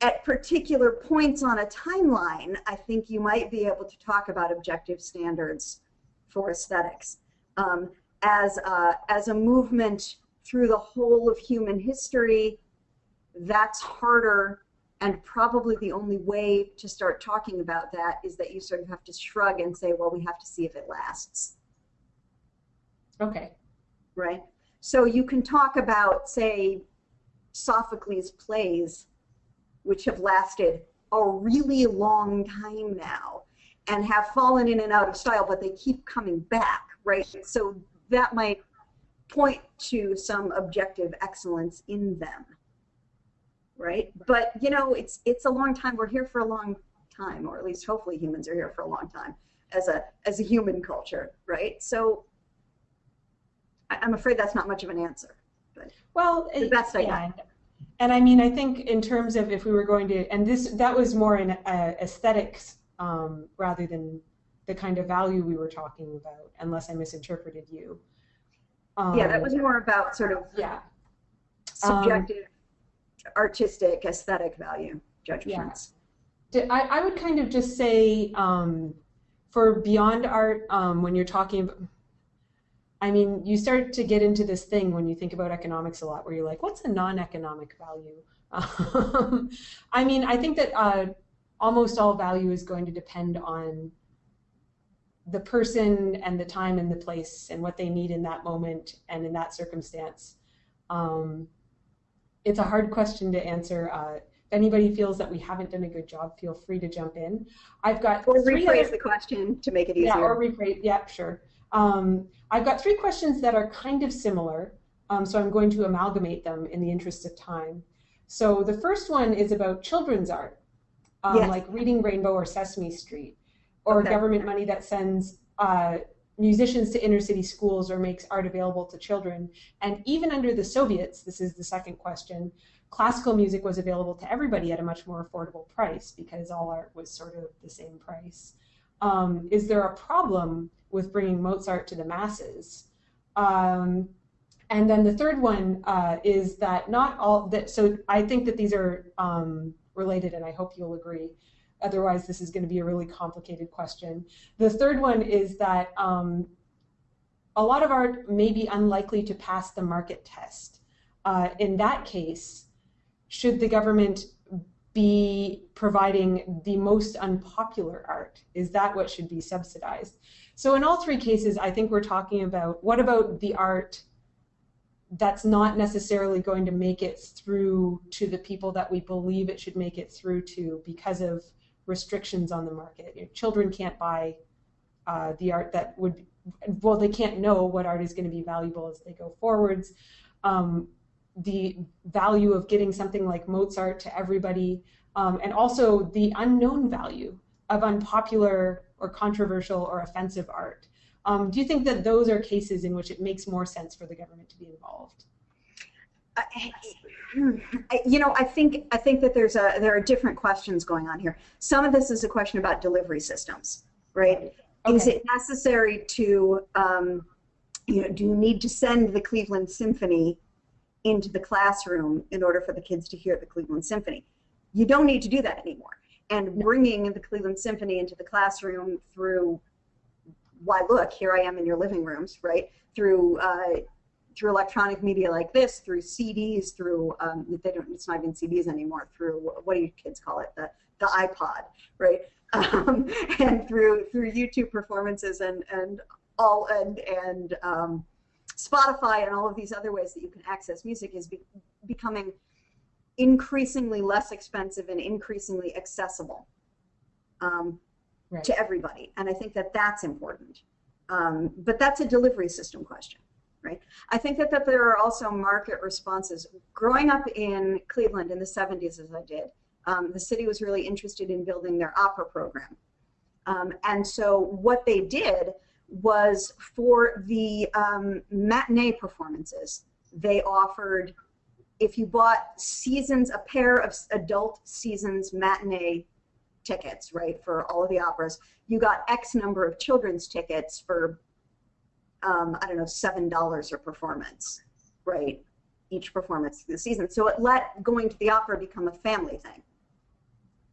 at particular points on a timeline, I think you might be able to talk about objective standards for aesthetics. Um, as, a, as a movement through the whole of human history, that's harder and probably the only way to start talking about that is that you sort of have to shrug and say, well, we have to see if it lasts. Okay. Right? So you can talk about, say, Sophocles' plays, which have lasted a really long time now and have fallen in and out of style, but they keep coming back, right? So that might point to some objective excellence in them, right? But you know, it's it's a long time. We're here for a long time, or at least hopefully humans are here for a long time as a as a human culture, right? So I, am afraid that's not much of an answer. But well, the best I yeah. And I mean, I think in terms of if we were going to, and this that was more in uh, aesthetics um, rather than the kind of value we were talking about, unless I misinterpreted you. Um, yeah, that was more about sort of yeah subjective, um, artistic, aesthetic value judgments. Yeah. I, I would kind of just say um, for beyond art, um, when you're talking I mean, you start to get into this thing when you think about economics a lot, where you're like, what's a non-economic value? Um, I mean, I think that uh, almost all value is going to depend on the person and the time and the place and what they need in that moment and in that circumstance. Um, it's a hard question to answer. Uh, if anybody feels that we haven't done a good job, feel free to jump in. I've got or rephrase the question to make it easier. Yeah, or rephrase. Yeah, sure. Um, I've got three questions that are kind of similar, um, so I'm going to amalgamate them in the interest of time. So the first one is about children's art, um, yes. like Reading Rainbow or Sesame Street, or okay. government money that sends uh, musicians to inner city schools or makes art available to children. And even under the Soviets, this is the second question, classical music was available to everybody at a much more affordable price because all art was sort of the same price. Um, is there a problem with bringing Mozart to the masses. Um, and then the third one uh, is that not all that, so I think that these are um, related and I hope you'll agree. Otherwise, this is going to be a really complicated question. The third one is that um, a lot of art may be unlikely to pass the market test. Uh, in that case, should the government be providing the most unpopular art? Is that what should be subsidized? So in all three cases, I think we're talking about what about the art that's not necessarily going to make it through to the people that we believe it should make it through to because of restrictions on the market. You know, children can't buy uh, the art that would, well, they can't know what art is going to be valuable as they go forwards. Um, the value of getting something like Mozart to everybody, um, and also the unknown value of unpopular or controversial or offensive art. Um, do you think that those are cases in which it makes more sense for the government to be involved? you know, I think I think that there's a there are different questions going on here. Some of this is a question about delivery systems, right? Okay. Is it necessary to, um, you know, do you need to send the Cleveland Symphony into the classroom in order for the kids to hear the Cleveland Symphony? You don't need to do that anymore. And bringing the Cleveland Symphony into the classroom through why look here I am in your living rooms right? Through uh, through electronic media like this through CDs through um, they don't it's not even CDs anymore through what do you kids call it? The the iPod right? Um, and through through YouTube performances and and all and and um, Spotify and all of these other ways that you can access music is be, becoming increasingly less expensive and increasingly accessible um, right. to everybody. And I think that that's important. Um, but that's a delivery system question, right? I think that, that there are also market responses. Growing up in Cleveland in the 70s, as I did, um, the city was really interested in building their opera program. Um, and so what they did was for the um, matinee performances, they offered if you bought seasons, a pair of adult seasons matinee tickets, right, for all of the operas, you got X number of children's tickets for um, I don't know, seven dollars a performance, right? Each performance through the season. So it let going to the opera become a family thing,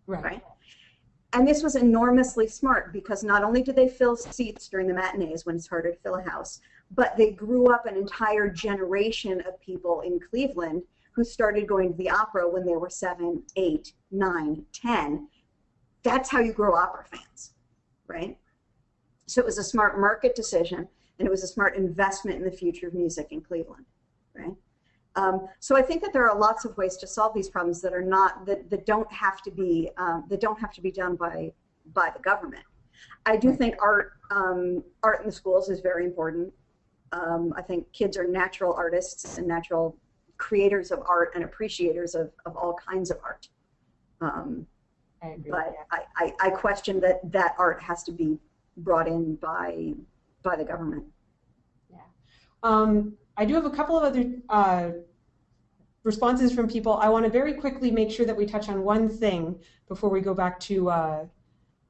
Right. right? And this was enormously smart because not only did they fill seats during the matinees when it's harder to fill a house, but they grew up an entire generation of people in Cleveland who started going to the opera when they were seven, eight, nine, ten. That's how you grow opera fans, right? So it was a smart market decision, and it was a smart investment in the future of music in Cleveland, right? Um, so I think that there are lots of ways to solve these problems that are not that, that don't have to be um, that don't have to be done by by the government. I do think art um, art in the schools is very important. Um, I think kids are natural artists and natural creators of art and appreciators of, of all kinds of art. Um, I agree. but yeah. I, I, I question that that art has to be brought in by by the government. Um, I do have a couple of other uh, responses from people. I want to very quickly make sure that we touch on one thing before we go back to uh,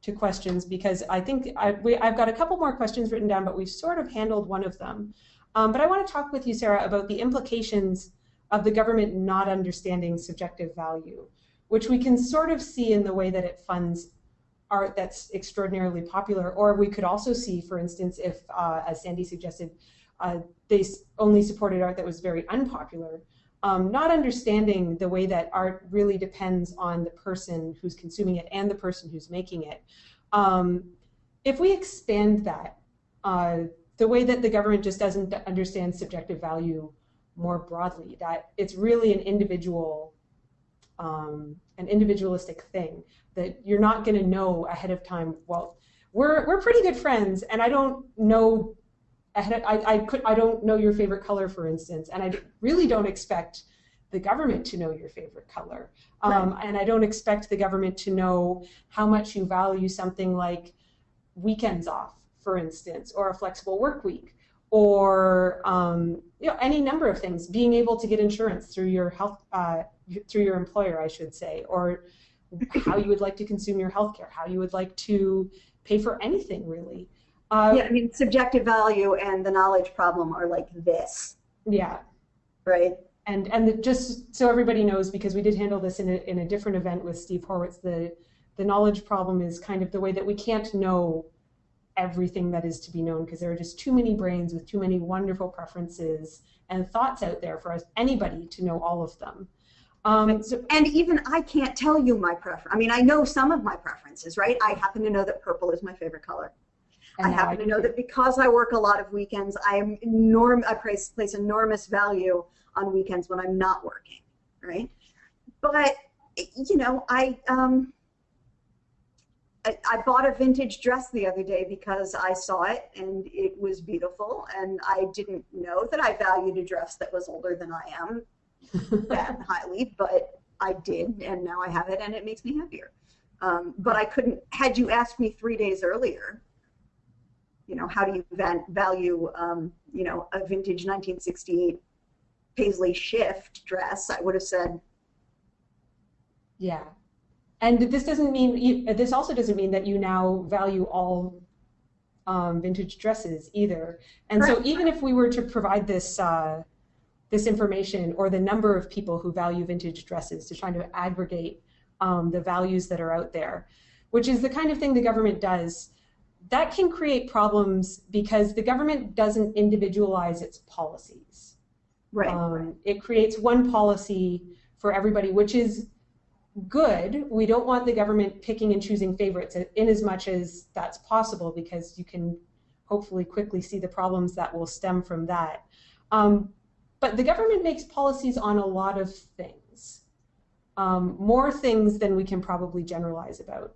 to questions because I think I, I've got a couple more questions written down, but we've sort of handled one of them. Um, but I want to talk with you, Sarah, about the implications of the government not understanding subjective value, which we can sort of see in the way that it funds art that's extraordinarily popular, or we could also see, for instance, if, uh, as Sandy suggested, uh, they only supported art that was very unpopular. Um, not understanding the way that art really depends on the person who's consuming it and the person who's making it. Um, if we expand that, uh, the way that the government just doesn't understand subjective value more broadly, that it's really an individual, um, an individualistic thing that you're not going to know ahead of time. Well, we're we're pretty good friends, and I don't know I I could I don't know your favorite color, for instance, and I really don't expect the government to know your favorite color, um, right. and I don't expect the government to know how much you value something like weekends off, for instance, or a flexible work week or um, you know any number of things. Being able to get insurance through your health uh, through your employer, I should say, or how you would like to consume your health care, how you would like to pay for anything really. Uh, yeah, I mean, subjective value and the knowledge problem are like this. Yeah. Right. And and the, just so everybody knows, because we did handle this in a, in a different event with Steve Horwitz, the the knowledge problem is kind of the way that we can't know everything that is to be known because there are just too many brains with too many wonderful preferences and thoughts out there for us, anybody to know all of them. Um, so, and even I can't tell you my preference. I mean, I know some of my preferences, right? I happen to know that purple is my favorite color. I happen I to know that because I work a lot of weekends, I am enorm I place, place enormous value on weekends when I'm not working, right? But you know, I um, I, I bought a vintage dress the other day because I saw it and it was beautiful, and I didn't know that I valued a dress that was older than I am that highly, but I did, and now I have it, and it makes me happier. Um, but I couldn't. Had you asked me three days earlier, you know, how do you value, um, you know, a vintage 1968 paisley shift dress? I would have said, yeah, and this doesn't mean this also doesn't mean that you now value all um, vintage dresses either. And right. so even if we were to provide this uh, this information or the number of people who value vintage dresses to try to aggregate um, the values that are out there, which is the kind of thing the government does, that can create problems because the government doesn't individualize its policies. Right. Um, right. It creates one policy for everybody, which is good. We don't want the government picking and choosing favorites in as much as that's possible because you can hopefully quickly see the problems that will stem from that. Um, but the government makes policies on a lot of things, um, more things than we can probably generalize about.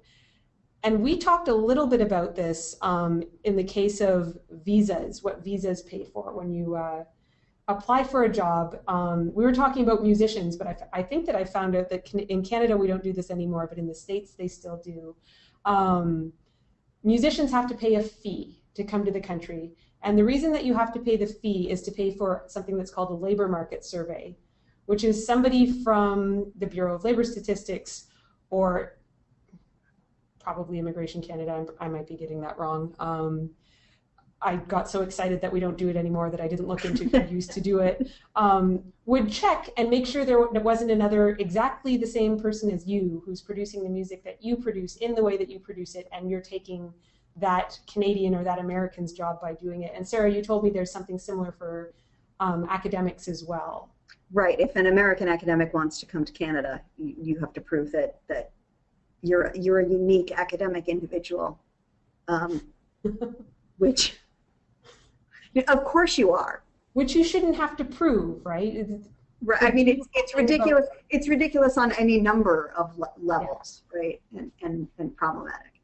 And we talked a little bit about this um, in the case of visas, what visas pay for when you uh, apply for a job. Um, we were talking about musicians, but I, I, think that I found out that in Canada we don't do this anymore, but in the States they still do. Um, musicians have to pay a fee to come to the country. And the reason that you have to pay the fee is to pay for something that's called a labor market survey, which is somebody from the Bureau of Labor Statistics or probably Immigration Canada, I might be getting that wrong, um, I got so excited that we don't do it anymore that I didn't look into who used to do it, um, would check and make sure there wasn't another exactly the same person as you who's producing the music that you produce in the way that you produce it, and you're taking that Canadian or that American's job by doing it. And Sarah, you told me there's something similar for um, academics as well. Right. If an American academic wants to come to Canada, you, you have to prove that that you're you're a unique academic individual, um, which of course you are. Which you shouldn't have to prove, right? Right. I mean, it's it's ridiculous. It's ridiculous on any number of le levels, yeah. right? And, and and problematic.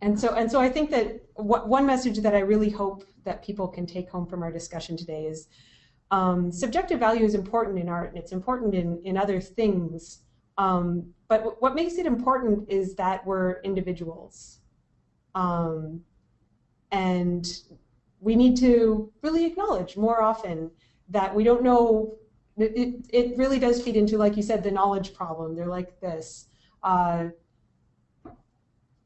And so and so, I think that one message that I really hope that people can take home from our discussion today is um, subjective value is important in art, and it's important in in other things. Um, but what makes it important is that we're individuals. Um, and we need to really acknowledge more often that we don't know. It, it really does feed into, like you said, the knowledge problem. They're like this. Uh,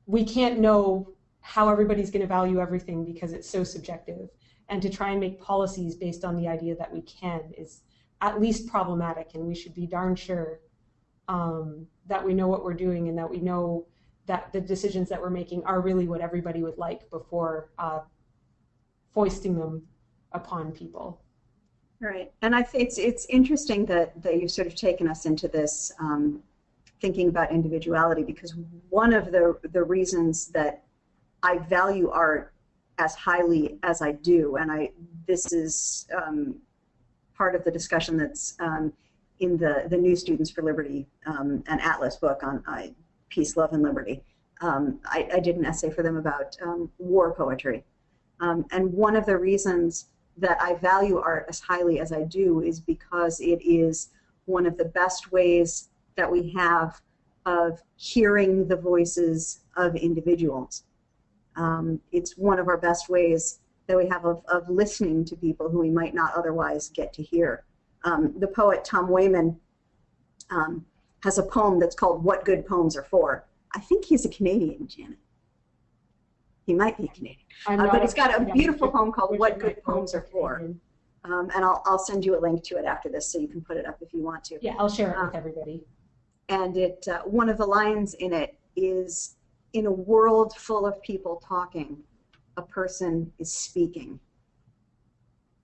we can't know how everybody's going to value everything because it's so subjective. And to try and make policies based on the idea that we can is at least problematic, and we should be darn sure um, that we know what we're doing and that we know that the decisions that we're making are really what everybody would like before uh, foisting them upon people. Right, and I think it's it's interesting that that you've sort of taken us into this um, thinking about individuality because one of the the reasons that I value art as highly as I do, and I this is um, part of the discussion that's um, in the the New Students for Liberty um, an Atlas book on uh, peace, love, and liberty. Um, I, I, did an essay for them about um, war poetry um, and one of the reasons that I value art as highly as I do is because it is one of the best ways that we have of hearing the voices of individuals. Um, it's one of our best ways that we have of, of listening to people who we might not otherwise get to hear. Um, the poet Tom Wayman um, has a poem that's called What Good Poems Are For. I think he's a Canadian, Janet. He might be Canadian. Uh, but he's got a beautiful poem called What Good Poems Are For. Um, and I'll, I'll send you a link to it after this so you can put it up if you want to. Yeah, I'll share it um, with everybody. And it uh, one of the lines in it is, in a world full of people talking, a person is speaking.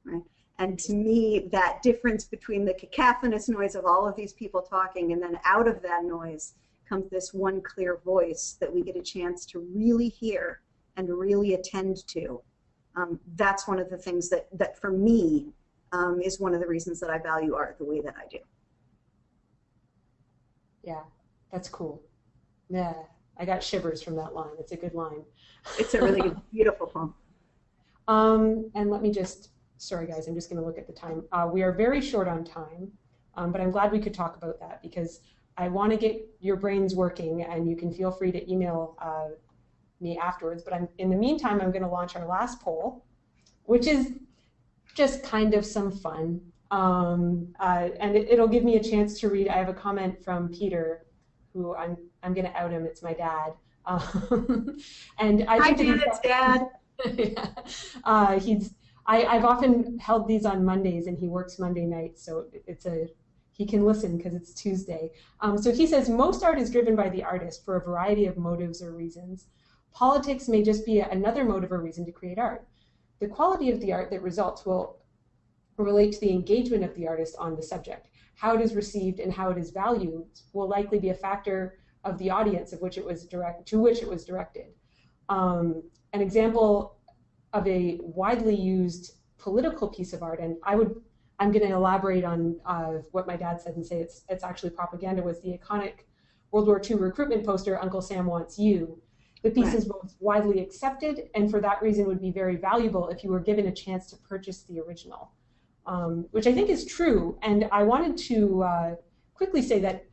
Right? And to me, that difference between the cacophonous noise of all of these people talking and then out of that noise comes this one clear voice that we get a chance to really hear and really attend to. Um, that's one of the things that, that for me um, is one of the reasons that I value art the way that I do. Yeah, that's cool. Yeah, I got shivers from that line. It's a good line. It's a really good, beautiful poem. Um, and let me just, sorry guys, I'm just going to look at the time. Uh, we are very short on time, um, but I'm glad we could talk about that because I want to get your brains working and you can feel free to email uh, me afterwards. But I'm, in the meantime, I'm going to launch our last poll, which is just kind of some fun. Um, uh, and it, will give me a chance to read. I have a comment from Peter, who I'm, I'm going to out him. It's my dad. Um, and I Hi, Janet's dad. yeah. uh, he's I, I've often held these on Mondays, and he works Monday nights, so it's a he can listen because it's Tuesday. Um, so he says most art is driven by the artist for a variety of motives or reasons. Politics may just be another motive or reason to create art. The quality of the art that results will relate to the engagement of the artist on the subject. How it is received and how it is valued will likely be a factor of the audience of which it was direct to which it was directed. Um, an example of a widely used political piece of art, and I would I'm going to elaborate on uh, what my dad said and say it's it's actually propaganda was the iconic World War II recruitment poster Uncle Sam Wants You, the piece right. is both widely accepted and for that reason would be very valuable if you were given a chance to purchase the original, um, which I think is true. And I wanted to uh, quickly say that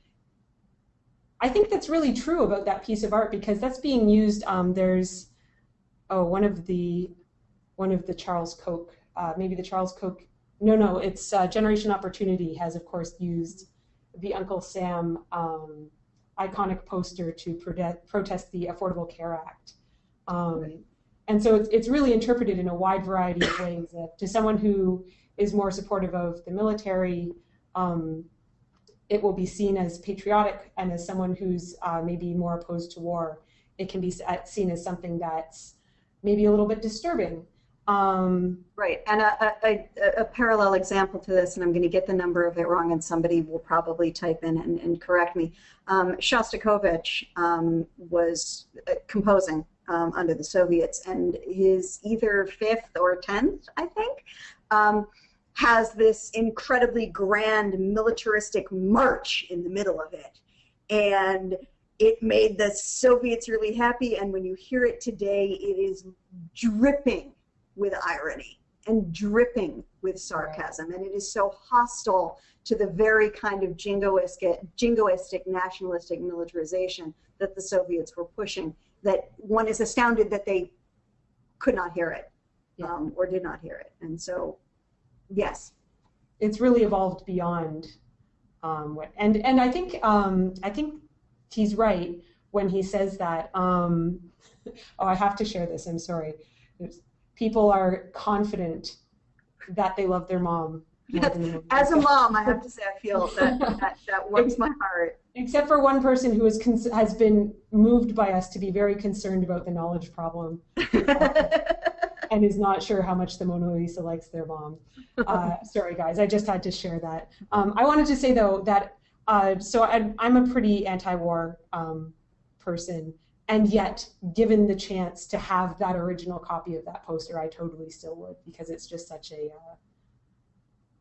I think that's really true about that piece of art because that's being used. Um, there's oh one of the one of the Charles Koch, uh, maybe the Charles Koch. No, no, it's uh, Generation Opportunity has of course used the Uncle Sam um, iconic poster to protest the Affordable Care Act. Um, and so it's, it's really interpreted in a wide variety of ways. Uh, to someone who is more supportive of the military, um, it will be seen as patriotic, and as someone who's uh, maybe more opposed to war, it can be seen as something that's maybe a little bit disturbing. Um, right, and a, a, a, parallel example to this, and I'm going to get the number of it wrong, and somebody will probably type in and, and correct me. Um, Shostakovich um, was uh, composing um, under the Soviets, and his either fifth or tenth, I think, um, has this incredibly grand militaristic march in the middle of it, and it made the Soviets really happy. And when you hear it today, it is dripping with irony and dripping with sarcasm, and it is so hostile to the very kind of jingoistic, jingoistic nationalistic militarization that the Soviets were pushing that one is astounded that they could not hear it yeah. um, or did not hear it. And so, yes. It's really evolved beyond um, what, and, and I think, um, I think he's right when he says that, um, oh, I have to share this, I'm sorry. People are confident that they love their mom as a mom, I have to say I feel that that, that warms my heart. Except for one person who has has been moved by us to be very concerned about the knowledge problem, uh, and is not sure how much the Mona Lisa likes their mom. Uh, sorry, guys, I just had to share that. Um, I wanted to say though that uh, so I, am a pretty anti-war um, person, and yet given the chance to have that original copy of that poster, I totally still would because it's just such a uh,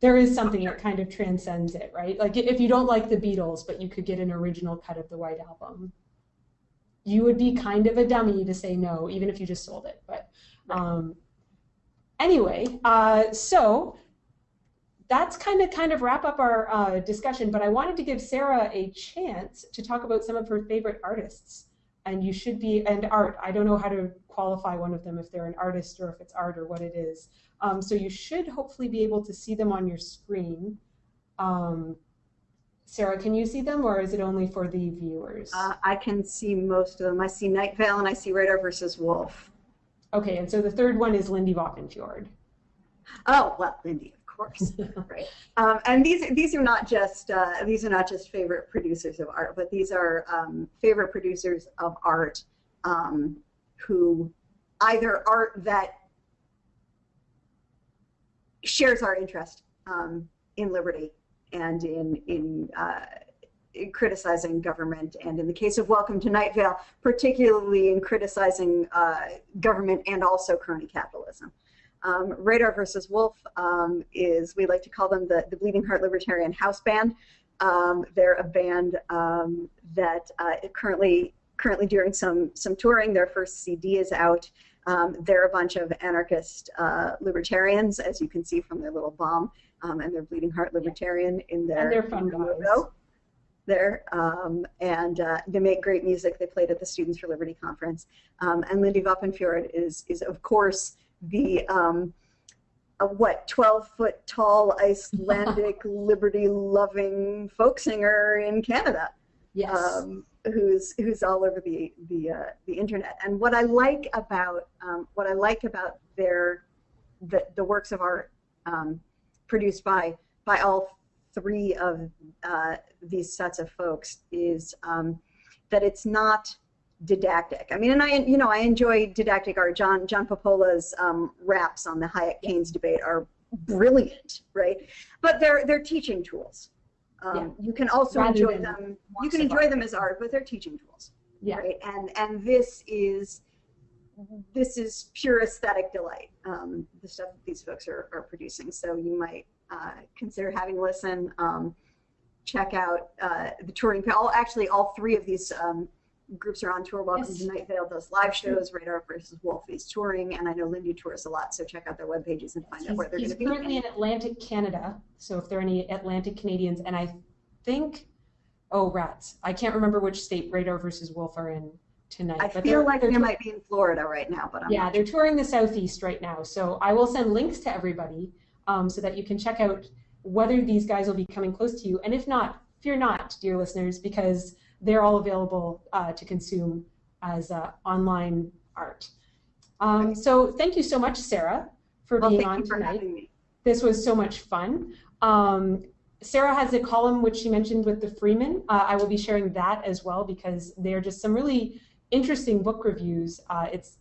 there is something that kind of transcends it, right? Like if you don't like the Beatles, but you could get an original cut of the White Album, you would be kind of a dummy to say no, even if you just sold it. But um, anyway, uh, so that's kind of kind of wrap up our uh, discussion. But I wanted to give Sarah a chance to talk about some of her favorite artists. And you should be and art. I don't know how to qualify one of them if they're an artist or if it's art or what it is. Um, so you should hopefully be able to see them on your screen. Um, Sarah, can you see them or is it only for the viewers? Uh, I can see most of them. I see Night Vale and I see Radar versus Wolf. Okay, and so the third one is Lindy Vopnfjörð. Oh, well, Lindy, course. right. Um, and these these are not just uh, these are not just favorite producers of art, but these are um, favorite producers of art um, who either art that shares our interest um, in liberty and in in, uh, in, criticizing government, and in the case of Welcome to Night Vale, particularly in criticizing uh, government and also crony capitalism. Um, Radar versus Wolf um, is we like to call them the the Bleeding Heart Libertarian House Band. Um, they're a band um, that uh, currently currently doing some some touring. Their first CD is out. Um, they're a bunch of anarchist uh, libertarians, as you can see from their little bomb, um, and their bleeding heart libertarian in their, and fun logo there. Um, and uh, they make great music. They played at the Students for Liberty conference. Um, and Lindy Vopnfjörð is, is of course, the um, a, what 12 foot tall Icelandic liberty loving folk singer in Canada. Yes. Um, who's who's all over the the uh, the internet. And what I like about um, what I like about their the, the works of art um, produced by by all three of uh, these sets of folks is um, that it's not didactic. I mean, and I you know I enjoy didactic art. John John Papola's um, raps on the Hayek Keynes debate are brilliant, right? But they're they're teaching tools. Um, yeah. You can also Rather enjoy them. You can enjoy them as art, but they're teaching tools. Yeah. Right. And and this is this is pure aesthetic delight. Um, the stuff that these folks are, are producing. So you might uh, consider having a listen. Um, check out uh, the touring. All actually, all three of these um, groups are on tour. Welcome yes. to Night Vale does live shows. Radar versus Wolf is touring, and I know Lindy tours a lot. So check out their web pages and find he's, out where they're going to be. He's currently in Atlantic Canada. So if there are any Atlantic Canadians, and I think, oh rats, I can't remember which state Radar versus Wolf are in tonight. I but feel like they might be in Florida right now, but I'm yeah, they're touring the southeast right now. So I will send links to everybody um, so that you can check out whether these guys will be coming close to you, and if not, fear not, dear listeners, because they're all available uh, to consume as uh, online art. Um, so thank you so much, Sarah, for Well, being thank on you for tonight. having me. This was so much fun. Um, Sarah has a column which she mentioned with the Freeman. Uh, I will be sharing that as well because they're just some really interesting book reviews. Uh, it's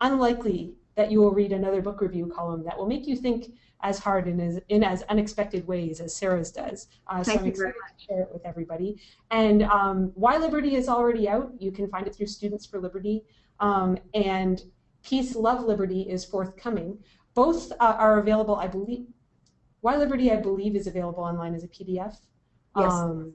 unlikely that you will read another book review column that will make you think as hard and as, in as unexpected ways as Sarah's does. Uh, so Thank I'm you very excited to share it with everybody. And um, Why Liberty is already out. You can find it through Students for Liberty. Um, and Peace, Love, Liberty is forthcoming. Both uh, are available, I believe. Why Liberty, I believe, is available online as a PDF. Yes. Um,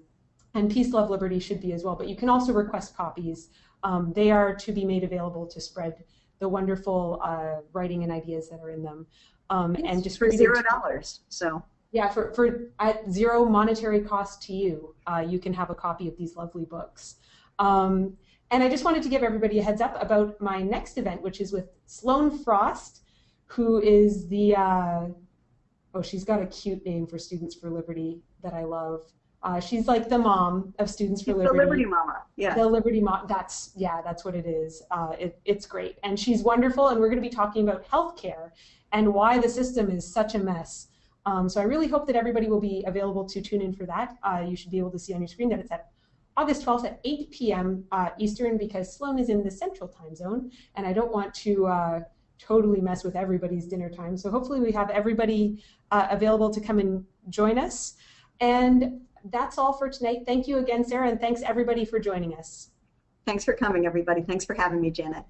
and Peace, Love, Liberty should be as well. But you can also request copies. Um, they are to be made available to spread the wonderful uh, writing and ideas that are in them. Um, and just for zero dollars. So yeah, for, for at zero monetary cost to you, uh, you can have a copy of these lovely books. Um, and I just wanted to give everybody a heads up about my next event, which is with Sloan Frost, who is the, uh, oh, she's got a cute name for Students for Liberty that I love. Uh, she's like the mom of Students for Liberty. the Liberty. Mama. Yeah. The Liberty Mom, that's, yeah, that's what it is. Uh, it, it's great. And she's wonderful, and we're going to be talking about healthcare and why the system is such a mess. Um, so I really hope that everybody will be available to tune in for that. Uh, you should be able to see on your screen that it's at August 12th at 8 p.m. Uh, Eastern because Sloan is in the central time zone, and I don't want to uh, totally mess with everybody's dinner time. So hopefully we have everybody uh, available to come and join us. And that's all for tonight. Thank you again, Sarah, and thanks everybody for joining us. Thanks for coming, everybody. Thanks for having me, Janet.